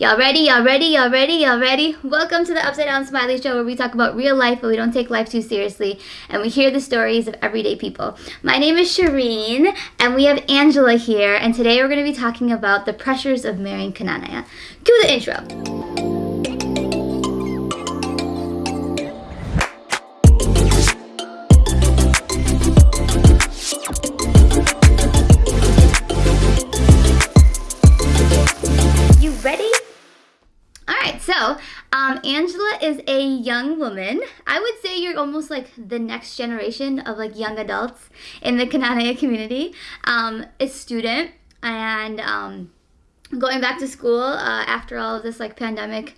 Y'all ready? Y'all ready? Y'all ready? Y'all ready? Welcome to the Upside Down Smiley Show where we talk about real life but we don't take life too seriously and we hear the stories of everyday people. My name is Shireen and we have Angela here and today we're going to be talking about the pressures of marrying Knanaya. Cue the intro. Um, Angela is a young woman. I would say you're almost like the next generation of like young adults in the Knanaya community. Um, a student and um, going back to school uh, after all of this like pandemic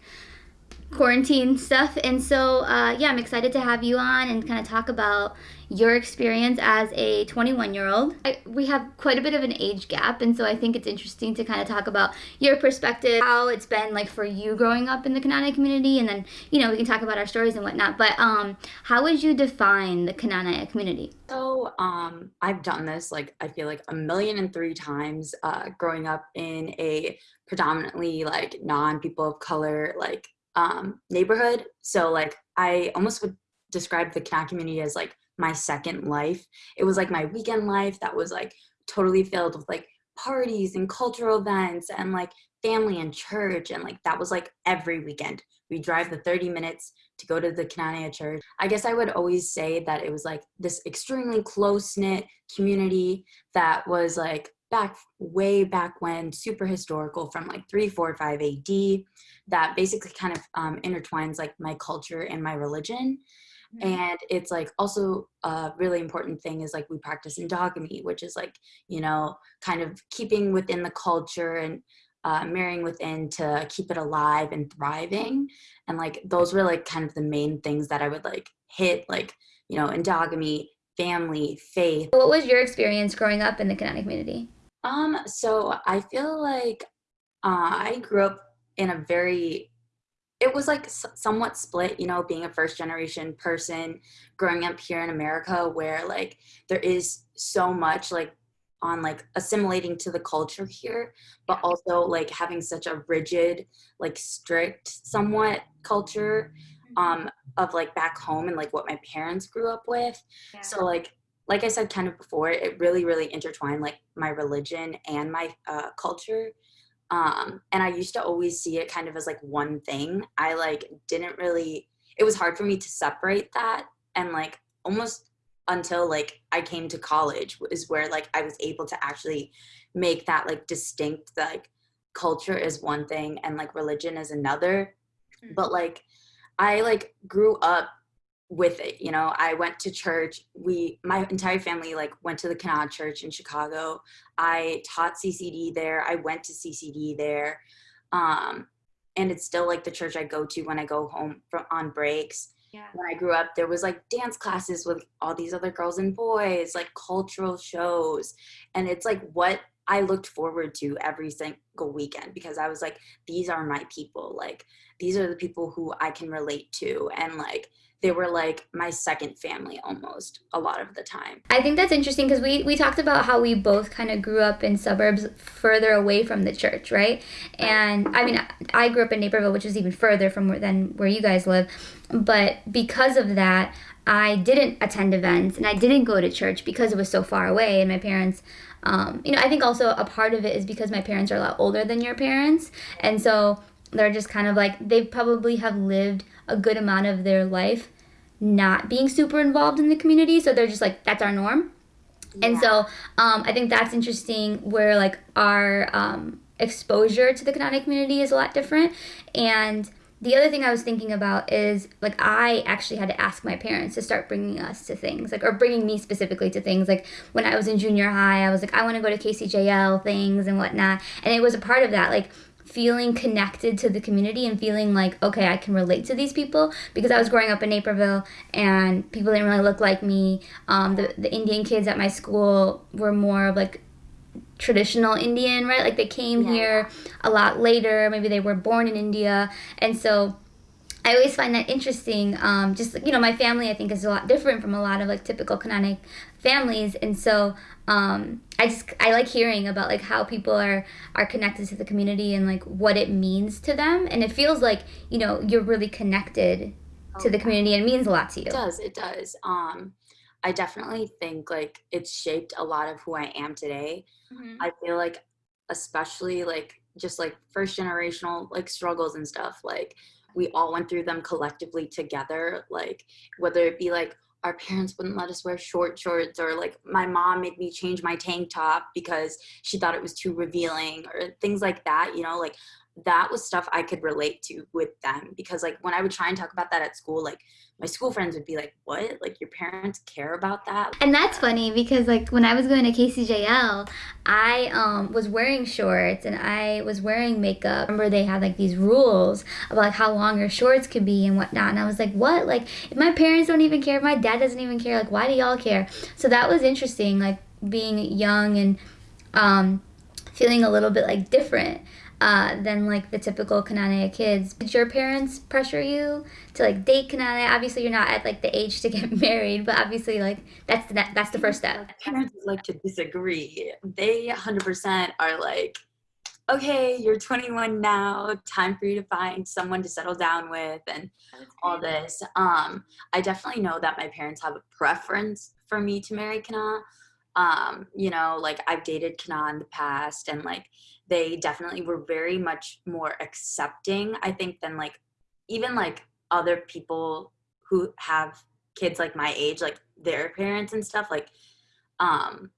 quarantine stuff. And so, uh, yeah, I'm excited to have you on and kind of talk about your experience as a 21 year old. We have quite a bit of an age gap, and so I think it's interesting to kind of talk about your perspective, how it's been like for you growing up in the Knanaya community, and then, you know, we can talk about our stories and whatnot. But um, how would you define the Knanaya community? So, um, I've done this like I feel like a million and three times uh, growing up in a predominantly like non people of color like um, neighborhood. So like I almost would describe the Knanaya community as like my second life. It was like my weekend life that was like totally filled with like parties and cultural events and like family and church and like that was like every weekend. We drive the 30 minutes to go to the Knanaya church. I guess I would always say that it was like this extremely close knit community that was like back way back when, super historical from like 345 AD, that basically kind of um, intertwines like my culture and my religion. Mm-hmm. And it's like also a really important thing is like we practice endogamy, which is like, you know, kind of keeping within the culture and uh, marrying within to keep it alive and thriving. And like those were like kind of the main things that I would like hit, like, you know, endogamy, family, faith. What was your experience growing up in the Knanaya community? Um, so I feel like uh, I grew up in a very, it was like somewhat split, you know, being a first generation person growing up here in America where like there is so much like on like assimilating to the culture here, but also like having such a rigid, like strict somewhat culture mm-hmm. um of like back home and like what my parents grew up with. Yeah. So like like I said kind of before, it really, really intertwined like my religion and my uh, culture. Um, and I used to always see it kind of as like one thing. I like didn't really, it was hard for me to separate that. And like almost until like I came to college is where like I was able to actually make that like distinct, like culture is one thing and like religion is another. Mm-hmm. But like I like grew up with it you know i went to church we my entire family like went to the Knanaya church in chicago. I taught ccd there i went to ccd there um and it's still like the church i go to when i go home from on breaks. Yeah. when i grew up there was like dance classes with all these other girls and boys like cultural shows. And it's like what i looked forward to every single weekend because i was like these are my people like these are the people who i can relate to and like they were like my second family almost a lot of the time. I think that's interesting because we, we talked about how we both kind of grew up in suburbs further away from the church, right? And I mean, I grew up in Naperville, which is even further from where, than where you guys live. But because of that, I didn't attend events and I didn't go to church because it was so far away. And my parents, um, you know, I think also a part of it is because my parents are a lot older than your parents. And so they're just kind of like, they probably have lived a good amount of their life not being super involved in the community. So they're just like, that's our norm. Yeah. And so um, I think that's interesting where like our um, exposure to the Knanaya community is a lot different. And the other thing I was thinking about is like I actually had to ask my parents to start bringing us to things like or bringing me specifically to things. Like when I was in junior high I was like I want to go to KCJL things and whatnot. And it was a part of that like feeling connected to the community and feeling like okay i can relate to these people because i was growing up in naperville and people didn't really look like me. Um, the, the indian kids at my school were more of like traditional indian right like they came yeah. here a lot later maybe they were born in india and so I always find that interesting. Um, just you know, my family I think is a lot different from a lot of like typical Knanaya families, and so um, I just I like hearing about like how people are are connected to the community and like what it means to them, and it feels like you know you're really connected oh, to the community and it means a lot to you. It does. It does. Um, I definitely think like it's shaped a lot of who I am today. Mm-hmm. I feel like especially like just like first generational like struggles and stuff like we all went through them collectively together like whether it be like our parents wouldn't let us wear short shorts or like my mom made me change my tank top because she thought it was too revealing or things like that you know like that was stuff I could relate to with them because like when I would try and talk about that at school, like my school friends would be like, "What? Like your parents care about that?" And that's funny because like when I was going to KCJL, I um, was wearing shorts and I was wearing makeup. I remember they had like these rules about like how long your shorts could be and whatnot, and I was like, "What? Like if my parents don't even care, if my dad doesn't even care, like why do y'all care?" So that was interesting, like being young and um, feeling a little bit like different uh, than like the typical Knanaya kids. Did your parents pressure you to like date Knanaya? Obviously, you're not at like the age to get married, but obviously, like that's the that's the first step. Parents like to disagree. They 100% are like, okay, you're 21 now. Time for you to find someone to settle down with and all this. Um, I definitely know that my parents have a preference for me to marry Kana. Um, you know, like I've dated Kana in the past, and like they definitely were very much more accepting i think than like even like other people who have kids like my age like their parents and stuff like um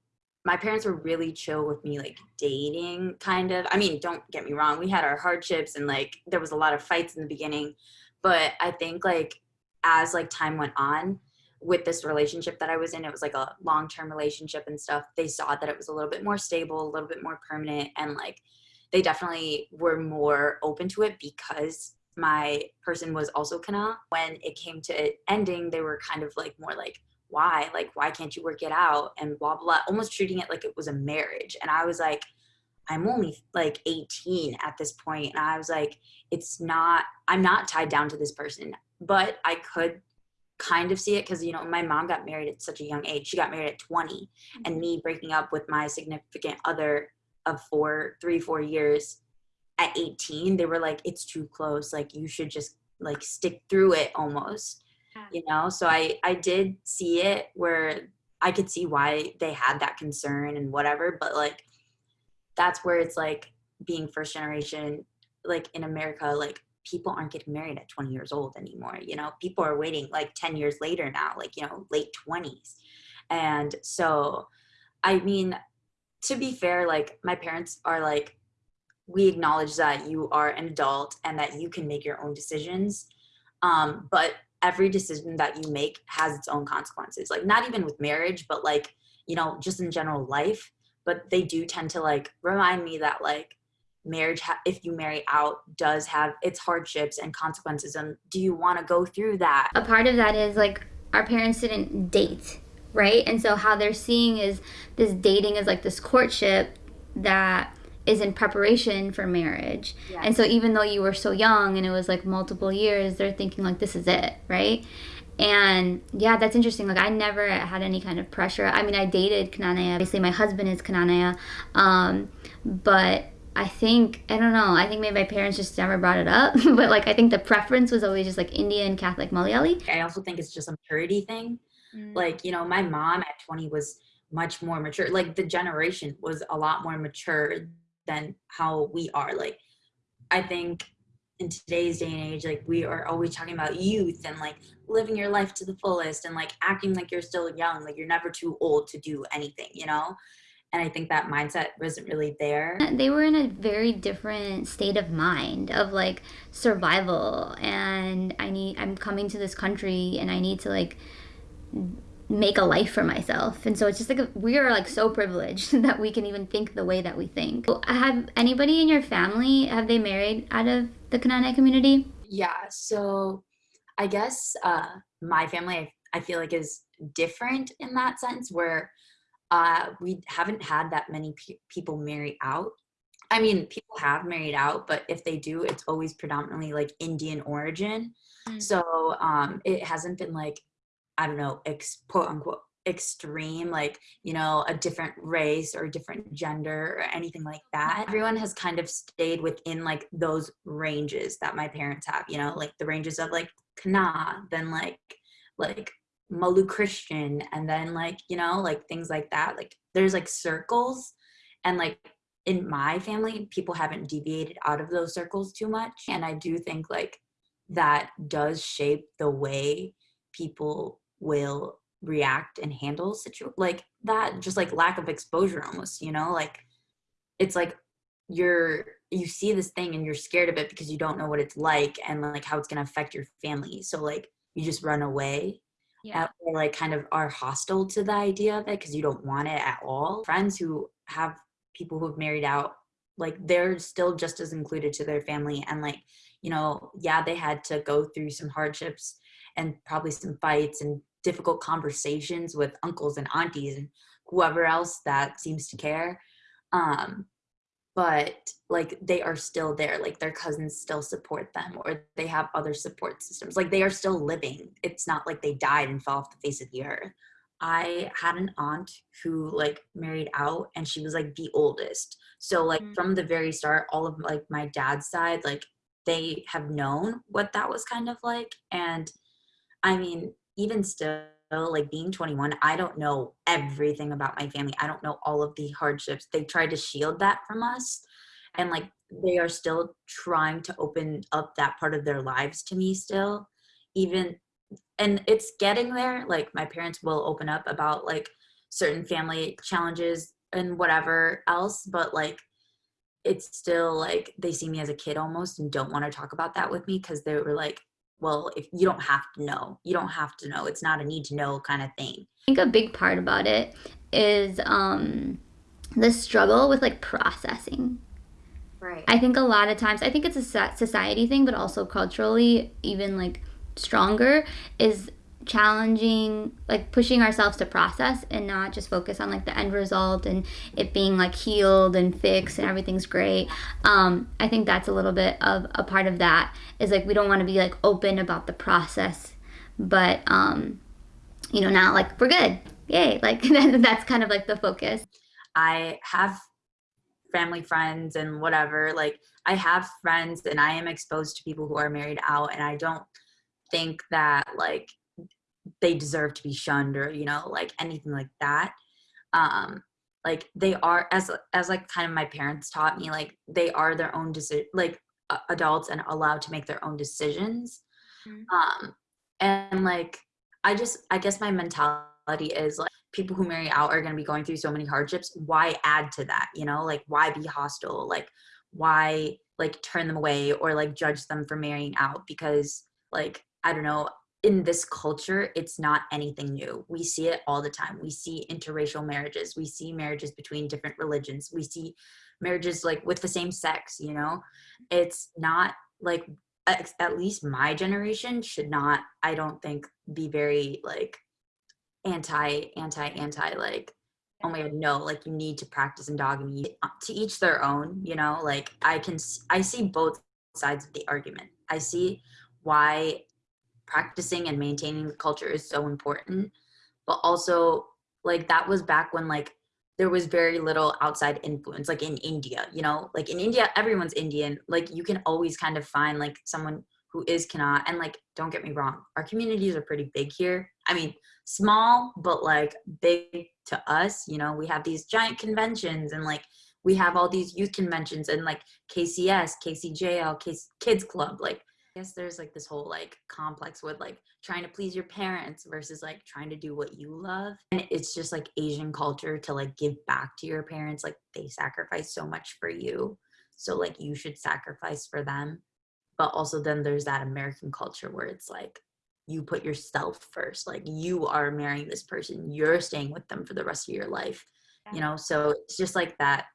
my parents were really chill with me like dating kind of. I mean don't get me wrong we had our hardships and like there was a lot of fights in the beginning but i think like as like time went on with this relationship that I was in, it was like a long term relationship and stuff. They saw that it was a little bit more stable, a little bit more permanent, and like they definitely were more open to it because my person was also Kana. When it came to it ending, they were kind of like more like, why? Like, why can't you work it out? And blah, blah, almost treating it like it was a marriage. And I was like, I'm only like 18 at this point. point, And I was like, it's not, I'm not tied down to this person, but I could kind of see it because you know my mom got married at such a young age. She got married at 20 and me breaking up with my significant other of four three four years at 18 they were like it's too close. Like you should just like stick through it almost you know? So i i did see it where i could see why they had that concern and whatever but like that's where it's like being first generation like in america like people aren't getting married at 20 years old anymore you know? People are waiting like 10 years later now like you know late 20s and so i mean to be fair like my parents are like we acknowledge that you are an adult and that you can make your own decisions um, but every decision that you make has its own consequences like not even with marriage but like you know just in general life. But they do tend to like remind me that like marriage ha- if you marry out does have its hardships and consequences and do you want to go through that? A part of that is like our parents didn't date right? And so how they're seeing is this dating is like this courtship that is in preparation for marriage. Yes. and so even though you were so young and it was like multiple years they're thinking like this is it right? And yeah that's interesting. Like i never had any kind of pressure. I mean i dated knanaya obviously my husband is knanaya um, but I think I don't know. I think maybe my parents just never brought it up, but like I think the preference was always just like Indian Catholic Malayali. I also think it's just a purity thing. Mm. Like you know, my mom at 20 was much more mature. Like the generation was a lot more mature than how we are. Like I think in today's day and age, like we are always talking about youth and like living your life to the fullest and like acting like you're still young, like you're never too old to do anything, you know? And i think that mindset wasn't really there. They were in a very different state of mind of like survival and i need i'm coming to this country and i need to like make a life for myself. And so it's just like a, we are like so privileged that we can even think the way that we think. Have anybody in your family have they married out of the Knanaya community? Yeah so i guess uh my family i feel like is different in that sense where uh, we haven't had that many pe- people marry out I mean, people have married out, but if they do, it's always predominantly like Indian origin. Mm. So um, it hasn't been like, I don't know, ex- quote unquote extreme, like, you know, a different race or a different gender or anything like that. Everyone has kind of stayed within like those ranges that my parents have, you know, like the ranges of like Kana, then like, like Mallu Christian, and then like, you know, like things like that. Like there's like circles and like in my family, people haven't deviated out of those circles too much. And I do think like that does shape the way people will react and handle situ like that just like lack of exposure almost you know like it's like you're you see this thing and you're scared of it because you don't know what it's like and like how it's going to affect your family so like you just run away yeah. or like kind of are hostile to the idea of it because you don't want it at all friends who have people who have married out like they're still just as included to their family and like you know yeah they had to go through some hardships and probably some fights and difficult conversations with uncles and aunties and whoever else that seems to care um but like they are still there like their cousins still support them or they have other support systems like they are still living it's not like they died and fell off the face of the earth i had an aunt who like married out and she was like the oldest so like mm-hmm. from the very start all of like my dad's side like they have known what that was kind of like and i mean even still like being 21 i don't know everything about my family. I don't know all of the hardships. They tried to shield that from us and like they are still trying to open up that part of their lives to me still. Even and it's getting there like my parents will open up about like certain family challenges and whatever else but like it's still like they see me as a kid almost and don't want to talk about that with me because they were like well if you don't have to know you don't have to know it's not a need to know kind of thing. I think a big part about it is um the struggle with like processing. Right. I think a lot of times i think it's a society thing but also culturally even like stronger is challenging like pushing ourselves to process and not just focus on like the end result and it being like healed and fixed and everything's great. Um i think that's a little bit of a part of that is like we don't want to be like open about the process but um you know now like we're good. Yay. Like that's kind of like the focus. I have family friends and whatever like i have friends and i am exposed to people who are married out and i don't think that like they deserve to be shunned or you know like anything like that. Um like they are as as like kind of my parents taught me like they are their own decision like uh, adults and allowed to make their own decisions. Mm-hmm. um and like i just i guess my mentality is like people who marry out are going to be going through so many hardships. Why add to that? You know like why be hostile? Like why like turn them away or like judge them for marrying out? Because like i don't know in this culture, it's not anything new. We see it all the time. We see interracial marriages. We see marriages between different religions. We see marriages like with the same sex, you know? It's not like at least my generation should not I don't think be very like anti anti anti like oh my god no like you need to practice endogamy uh, to each their own you know like i can i see both sides of the argument i see why practicing and maintaining the culture is so important. But also like that was back when like there was very little outside influence like in india you know? Like in india everyone's indian. Like you can always kind of find like someone who is kana and like don't get me wrong our communities are pretty big here. I mean small but like big to us you know? We have these giant conventions and like we have all these youth conventions and like kcs kcjl kids club like guess there's like this whole like complex with like trying to please your parents versus like trying to do what you love. And it's just like asian culture to like give back to your parents like they sacrifice so much for you. So like you should sacrifice for them. But also then there's that american culture where it's like you put yourself first. Like you are marrying this person. You're staying with them for the rest of your life you know? So it's just like that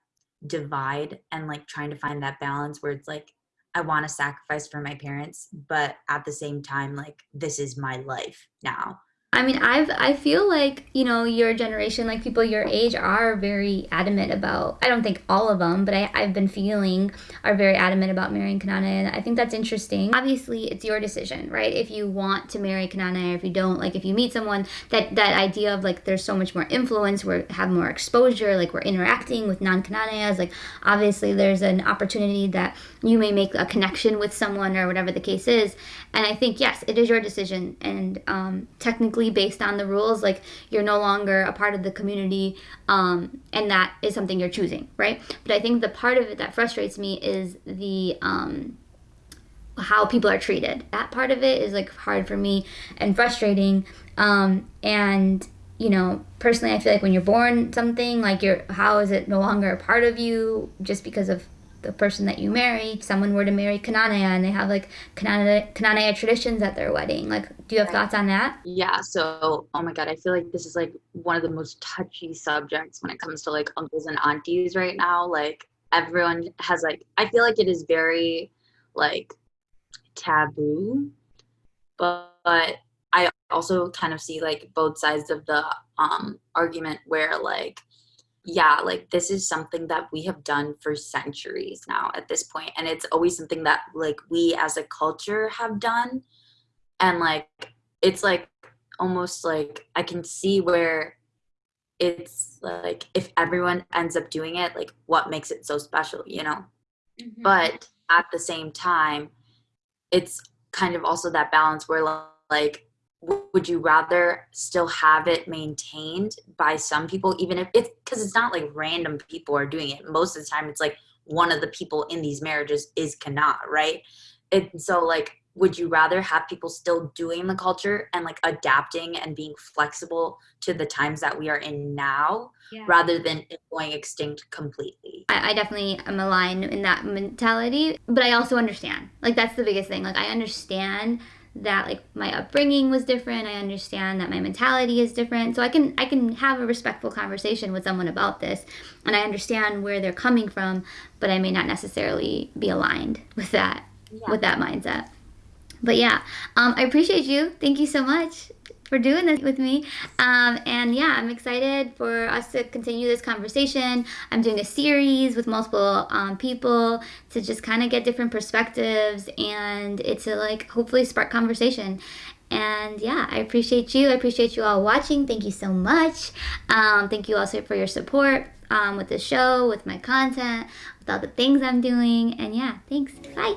divide and like trying to find that balance where it's like I want to sacrifice for my parents, but at the same time, like this is my life now. I mean, I've I feel like you know your generation, like people your age, are very adamant about. I don't think all of them, but I I've been feeling are very adamant about marrying Kanane, and I think that's interesting. Obviously, it's your decision, right? If you want to marry Kanane, or if you don't, like if you meet someone that that idea of like there's so much more influence, we have more exposure, like we're interacting with non Kananeas, like obviously there's an opportunity that you may make a connection with someone or whatever the case is, and I think yes, it is your decision, and um, technically based on the rules like you're no longer a part of the community um, and that is something you're choosing right? But i think the part of it that frustrates me is the um, how people are treated. That part of it is like hard for me and frustrating um, and you know personally i feel like when you're born something like you're how is it no longer a part of you just because of the person that you marry, someone were to marry Kananea and they have like Kananea, Kananea traditions at their wedding. Like, do you have thoughts on that? Yeah. So, oh my God, I feel like this is like one of the most touchy subjects when it comes to like uncles and aunties right now. Like, everyone has like, I feel like it is very like taboo, but, but I also kind of see like both sides of the um argument where like yeah, like this is something that we have done for centuries now at this point, and it's always something that like we as a culture have done, and like it's like almost like I can see where it's like if everyone ends up doing it, like what makes it so special, you know? Mm-hmm. But at the same time, it's kind of also that balance where like would you rather still have it maintained by some people even if it's because it's not like random people are doing it. Most of the time it's like one of the people in these marriages is cannot right? And so like would you rather have people still doing the culture and like adapting and being flexible to the times that we are in now yeah. rather than going extinct completely? I, I definitely am aligned in that mentality but i also understand. Like that's the biggest thing. Like i understand that like my upbringing was different. I understand that my mentality is different. So i can i can have a respectful conversation with someone about this and i understand where they're coming from but i may not necessarily be aligned with that yeah. with that mindset. But yeah um, i appreciate you. Thank you so much for doing this with me. Um, and yeah, I'm excited for us to continue this conversation. I'm doing a series with multiple um, people to just kind of get different perspectives and it's to like hopefully spark conversation. And yeah, I appreciate you. I appreciate you all watching. Thank you so much. Um, thank you also for your support um, with the show, with my content, with all the things I'm doing. And yeah, thanks. Bye.